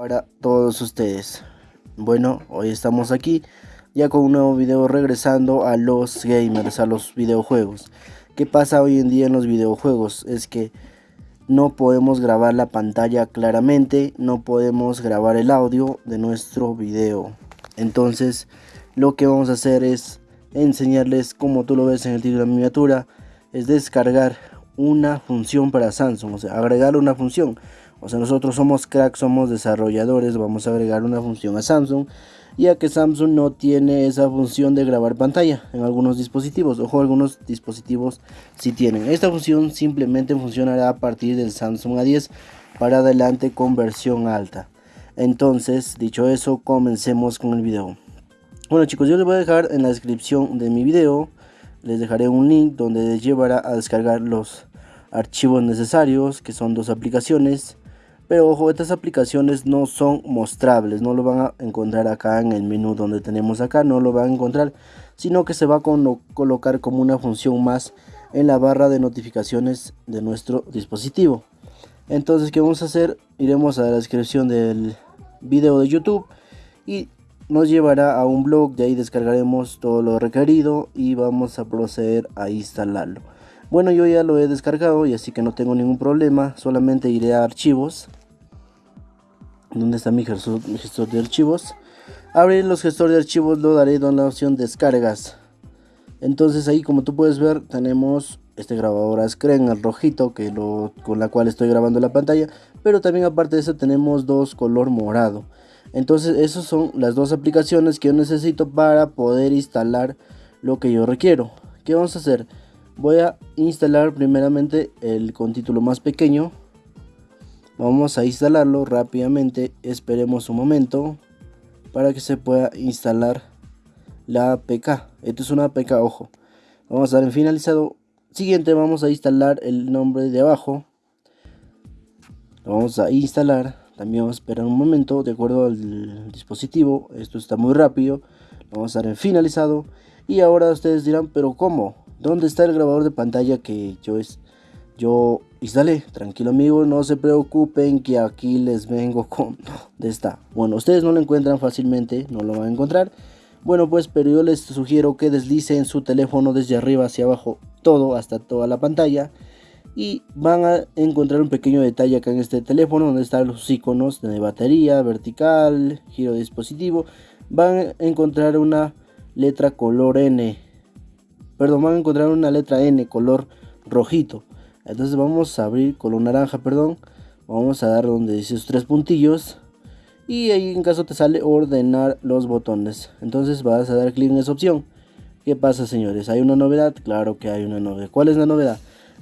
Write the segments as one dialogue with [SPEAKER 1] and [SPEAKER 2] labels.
[SPEAKER 1] para todos ustedes. Bueno, hoy estamos aquí ya con un nuevo video regresando a los gamers, a los videojuegos. ¿Qué pasa hoy en día en los videojuegos? Es que no podemos grabar la pantalla claramente, no podemos grabar el audio de nuestro video. Entonces, lo que vamos a hacer es enseñarles, como tú lo ves en el título de la miniatura, es descargar una función para Samsung, o sea, agregar una función. O sea, nosotros somos cracks, somos desarrolladores, vamos a agregar una función a Samsung, ya que Samsung no tiene esa función de grabar pantalla en algunos dispositivos. Ojo, algunos dispositivos sí tienen. Esta función simplemente funcionará a partir del Samsung A10 para adelante con versión alta. Entonces, dicho eso, comencemos con el video. Bueno chicos, yo les voy a dejar en la descripción de mi video, les dejaré un link donde les llevará a descargar los archivos necesarios, que son dos aplicaciones. Pero ojo, estas aplicaciones no son mostrables, no lo van a encontrar acá en el menú donde tenemos acá, no lo van a encontrar, sino que se va a colocar como una función más en la barra de notificaciones de nuestro dispositivo. Entonces, ¿qué vamos a hacer? Iremos a la descripción del video de YouTube y nos llevará a un blog, de ahí descargaremos todo lo requerido y vamos a proceder a instalarlo. Bueno, yo ya lo he descargado y así que no tengo ningún problema, solamente iré a archivos. ¿Dónde está mi gestor, de archivos? Abrir los gestores de archivos lo daré en la opción descargas. Entonces ahí como tú puedes ver tenemos este grabador a screen, el rojito que lo, con la cual estoy grabando la pantalla. Pero también aparte de eso tenemos dos color morado. Entonces esas son las dos aplicaciones que yo necesito para poder instalar lo que yo requiero. ¿Qué vamos a hacer? Voy a instalar primeramente el con título más pequeño. Vamos a instalarlo rápidamente. Esperemos un momento para que se pueda instalar la APK. Esto es una APK, ojo. Vamos a dar en finalizado. Siguiente vamos a instalar el nombre de abajo. Lo vamos a instalar también vamos a esperar un momento de acuerdo al dispositivo. Esto está muy rápido. vamos a dar en finalizado. Y ahora ustedes dirán, pero ¿cómo? ¿Dónde está el grabador de pantalla que yo es yo instalé? Tranquilo amigo, no se preocupen que aquí les vengo con dónde está. Bueno, ustedes no lo encuentran fácilmente, no lo van a encontrar. Bueno, pues pero yo les sugiero que deslicen su teléfono desde arriba hacia abajo, todo hasta toda la pantalla y van a encontrar un pequeño detalle acá en este teléfono donde están los iconos de batería, vertical, giro de dispositivo. Van a encontrar una letra color N. Perdón, van a encontrar una letra N color rojito. Entonces vamos a abrir color naranja, perdón. Vamos a dar donde dice sus tres puntillos. Y ahí en caso te sale ordenar los botones. Entonces vas a dar clic en esa opción. ¿Qué pasa señores? ¿Hay una novedad? Claro que hay una novedad. ¿Cuál es la novedad?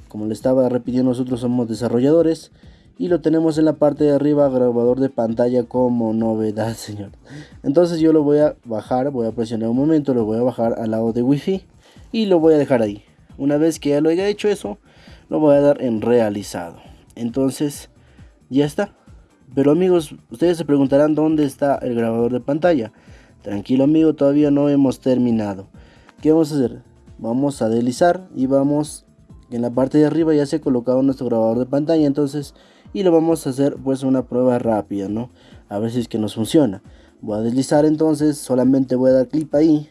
[SPEAKER 1] Como le estaba repitiendo, nosotros somos desarrolladores y lo tenemos en la parte de arriba, grabador de pantalla como novedad, señor. Entonces yo lo voy a bajar, voy a presionar un momento, lo voy a bajar al lado de wifi y lo voy a dejar ahí. Una vez que ya lo haya hecho eso, lo voy a dar en realizado. Entonces, ya está. Pero amigos, ustedes se preguntarán dónde está el grabador de pantalla. Tranquilo amigo, todavía no hemos terminado. ¿Qué vamos a hacer? Vamos a deslizar y vamos en la parte de arriba ya se ha colocado nuestro grabador de pantalla entonces y lo vamos a hacer pues una prueba rápida no a ver si es que nos funciona voy a deslizar entonces solamente voy a dar clic ahí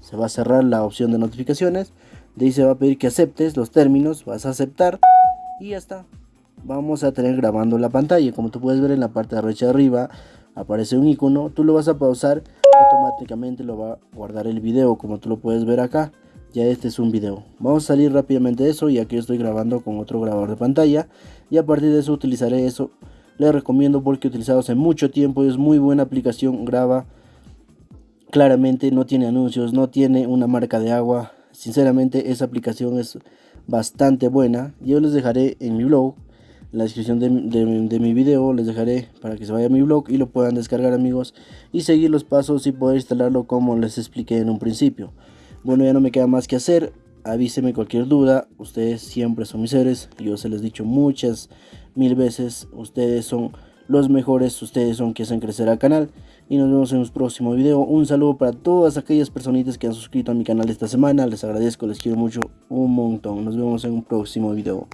[SPEAKER 1] se va a cerrar la opción de notificaciones de ahí se va a pedir que aceptes los términos vas a aceptar y ya está vamos a tener grabando la pantalla como tú puedes ver en la parte derecha de arriba aparece un icono tú lo vas a pausar automáticamente lo va a guardar el video como tú lo puedes ver acá ya este es un video. Vamos a salir rápidamente de eso ya que estoy grabando con otro grabador de pantalla y a partir de eso utilizaré eso. Les recomiendo porque he utilizado hace mucho tiempo y es muy buena aplicación, graba claramente, no tiene anuncios, no tiene una marca de agua. Sinceramente esa aplicación es bastante buena. Yo les dejaré en mi blog, la descripción de, de mi video, les dejaré para que se vaya a mi blog y lo puedan descargar amigos y seguir los pasos y poder instalarlo como les expliqué en un principio. Bueno, ya no me queda más que hacer. Avíseme cualquier duda. Ustedes siempre son mis seres. Yo se les he dicho muchas mil veces. Ustedes son los mejores. Ustedes son quienes hacen crecer al canal. Y nos vemos en un próximo video. Un saludo para todas aquellas personitas que han suscrito a mi canal esta semana. Les agradezco, les quiero mucho un montón. Nos vemos en un próximo video.